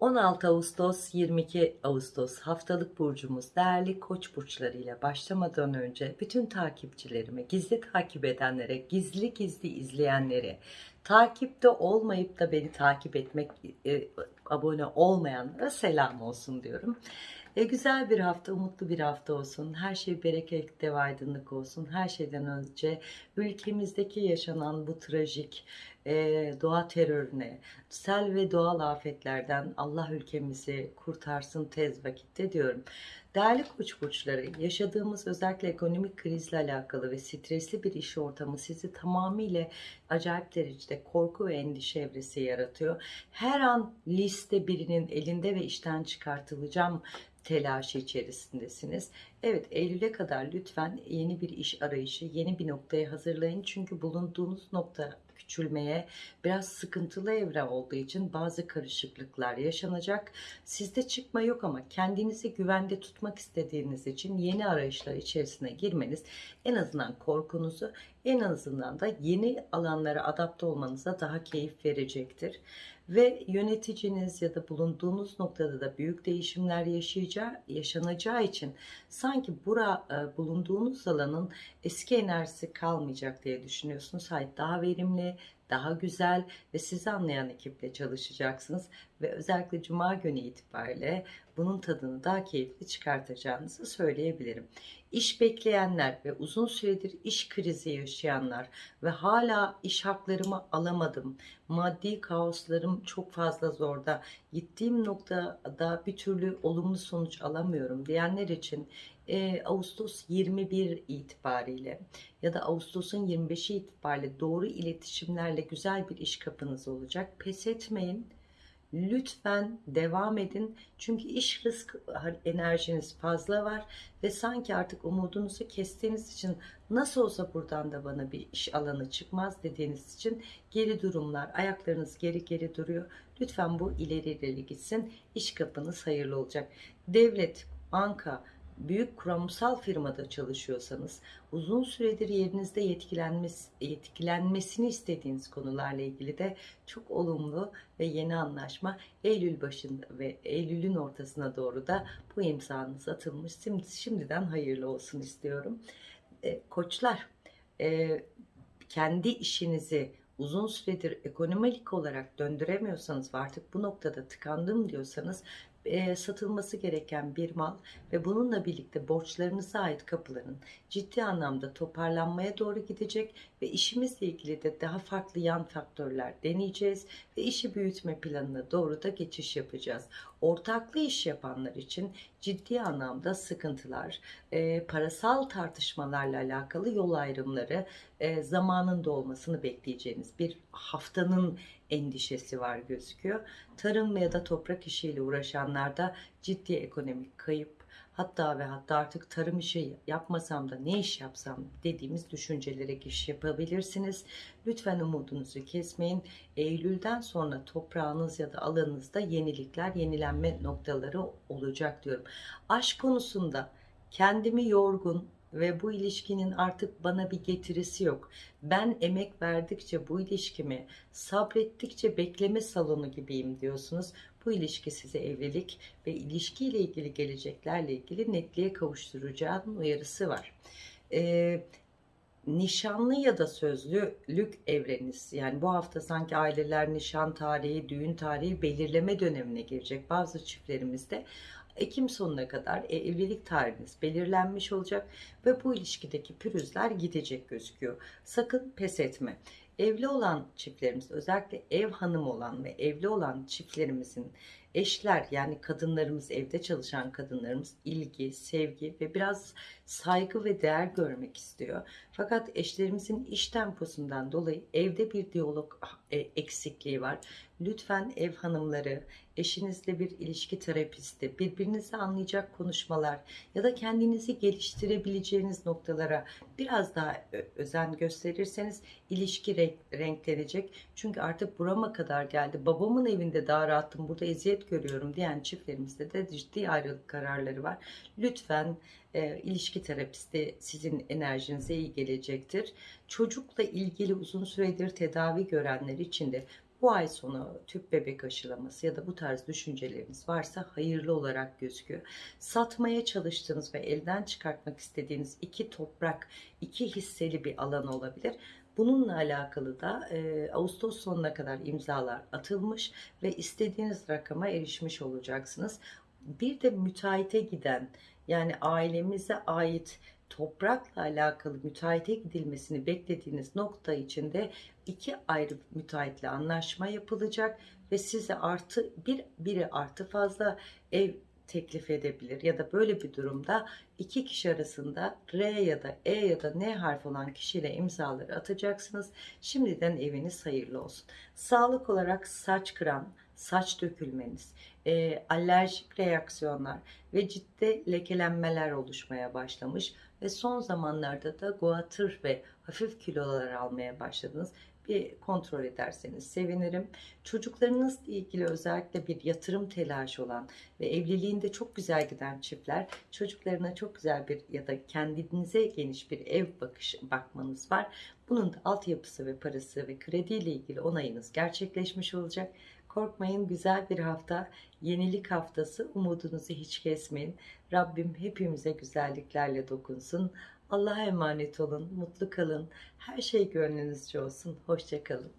16 Ağustos 22 Ağustos haftalık burcumuz değerli koç burçları ile başlamadan önce bütün takipçilerime, gizli takip edenlere, gizli gizli izleyenlere, takipte olmayıp da beni takip etmek, e, abone olmayanlara selam olsun diyorum. E, güzel bir hafta, umutlu bir hafta olsun. Her şey bereket ve aydınlık olsun. Her şeyden önce ülkemizdeki yaşanan bu trajik e, doğa terörüne, sel ve doğal afetlerden Allah ülkemizi kurtarsın tez vakitte diyorum. Değerli koç burçları, yaşadığımız özellikle ekonomik krizle alakalı ve stresli bir iş ortamı sizi tamamıyla acayip derecede korku ve endişe evresi yaratıyor. Her an liste birinin elinde ve işten çıkartılacağım telaşı içerisindesiniz. Evet Eylül'e kadar lütfen yeni bir iş arayışı, yeni bir noktaya hazırlayın. Çünkü bulunduğunuz nokta küçülmeye biraz sıkıntılı evre olduğu için bazı karışıklıklar yaşanacak. Sizde çıkma yok ama kendinizi güvende tutmak istediğiniz için yeni arayışlar içerisine girmeniz en azından korkunuzu en azından da yeni alanlara adapte olmanıza daha keyif verecektir. Ve yöneticiniz ya da bulunduğunuz noktada da büyük değişimler yaşayacağı, yaşanacağı için sanki bura e, bulunduğunuz alanın eski enerjisi kalmayacak diye düşünüyorsunuz. Hayır daha verimli, daha güzel ve sizi anlayan ekiple çalışacaksınız ve özellikle cuma günü itibariyle bunun tadını daha keyifli çıkartacağınızı söyleyebilirim. İş bekleyenler ve uzun süredir iş krizi yaşayanlar ve hala iş haklarımı alamadım. Maddi kaoslarım çok fazla zorda. Gittiğim noktada bir türlü olumlu sonuç alamıyorum diyenler için e, Ağustos 21 itibariyle ya da Ağustos'un 25'i itibariyle doğru iletişimlerle güzel bir iş kapınız olacak. Pes etmeyin. Lütfen devam edin. Çünkü iş rızk enerjiniz fazla var ve sanki artık umudunuzu kestiğiniz için nasıl olsa buradan da bana bir iş alanı çıkmaz dediğiniz için geri durumlar, ayaklarınız geri geri duruyor. Lütfen bu ileri ileri gitsin. İş kapınız hayırlı olacak. Devlet, banka, büyük kuramsal firmada çalışıyorsanız uzun süredir yerinizde yetkilenmesi, yetkilenmesini istediğiniz konularla ilgili de çok olumlu ve yeni anlaşma Eylül başında ve Eylül'ün ortasına doğru da bu imzanız atılmış. Şimdi, şimdiden hayırlı olsun istiyorum. E, koçlar e, kendi işinizi uzun süredir ekonomik olarak döndüremiyorsanız ve artık bu noktada tıkandım diyorsanız e, satılması gereken bir mal ve bununla birlikte borçlarınıza ait kapıların ciddi anlamda toparlanmaya doğru gidecek ve işimizle ilgili de daha farklı yan faktörler deneyeceğiz ve işi büyütme planına doğru da geçiş yapacağız. Ortaklı iş yapanlar için ciddi anlamda sıkıntılar, e, parasal tartışmalarla alakalı yol ayrımları e, zamanında olmasını bekleyeceğiniz bir haftanın endişesi var gözüküyor. Tarım ya da toprak işiyle uğraşanlarda ciddi ekonomik kayıp hatta ve hatta artık tarım işi yapmasam da ne iş yapsam dediğimiz düşüncelere giriş yapabilirsiniz. Lütfen umudunuzu kesmeyin. Eylül'den sonra toprağınız ya da alanınızda yenilikler, yenilenme noktaları olacak diyorum. Aşk konusunda kendimi yorgun, ve bu ilişkinin artık bana bir getirisi yok. Ben emek verdikçe bu ilişkimi sabrettikçe bekleme salonu gibiyim diyorsunuz. Bu ilişki size evlilik ve ilişkiyle ilgili geleceklerle ilgili netliğe kavuşturacağın uyarısı var. Ee, nişanlı ya da sözlülük evreniz yani bu hafta sanki aileler nişan tarihi, düğün tarihi belirleme dönemine girecek bazı çiftlerimizde Ekim sonuna kadar e, evlilik tarihiniz belirlenmiş olacak ve bu ilişkideki pürüzler gidecek gözüküyor. Sakın pes etme. Evli olan çiftlerimiz özellikle ev hanımı olan ve evli olan çiftlerimizin eşler yani kadınlarımız evde çalışan kadınlarımız ilgi, sevgi ve biraz saygı ve değer görmek istiyor. Fakat eşlerimizin iş temposundan dolayı evde bir diyalog e, eksikliği var. Lütfen ev hanımları, eşinizle bir ilişki terapisti, birbirinizi anlayacak konuşmalar ya da kendinizi geliştirebileceğiniz noktalara biraz daha özen gösterirseniz ilişki renklenecek. Çünkü artık burama kadar geldi. Babamın evinde daha rahatım, burada eziyet görüyorum diyen çiftlerimizde de ciddi ayrılık kararları var. Lütfen e, ilişki terapisti sizin enerjinize iyi gelecektir. Çocukla ilgili uzun süredir tedavi görenler için de bu ay sonu tüp bebek aşılaması ya da bu tarz düşünceleriniz varsa hayırlı olarak gözüküyor. Satmaya çalıştığınız ve elden çıkartmak istediğiniz iki toprak, iki hisseli bir alan olabilir. Bununla alakalı da e, Ağustos sonuna kadar imzalar atılmış ve istediğiniz rakama erişmiş olacaksınız. Bir de müteahhite giden yani ailemize ait toprakla alakalı müteahhite gidilmesini beklediğiniz nokta içinde iki ayrı müteahhitle anlaşma yapılacak ve size artı bir biri artı fazla ev teklif edebilir ya da böyle bir durumda iki kişi arasında R ya da E ya da N harfi olan kişiyle imzaları atacaksınız. Şimdiden eviniz hayırlı olsun. Sağlık olarak saç kıran, saç dökülmeniz, e, alerjik reaksiyonlar ve ciddi lekelenmeler oluşmaya başlamış ve son zamanlarda da guatr ve hafif kilolar almaya başladınız. Bir kontrol ederseniz sevinirim. Çocuklarınızla ilgili özellikle bir yatırım telaşı olan ve evliliğinde çok güzel giden çiftler çocuklarına çok güzel bir ya da kendinize geniş bir ev bakış bakmanız var. Bunun da altyapısı ve parası ve krediyle ilgili onayınız gerçekleşmiş olacak. Korkmayın güzel bir hafta, yenilik haftası. Umudunuzu hiç kesmeyin. Rabbim hepimize güzelliklerle dokunsun. Allah'a emanet olun, mutlu kalın. Her şey gönlünüzce olsun. Hoşçakalın.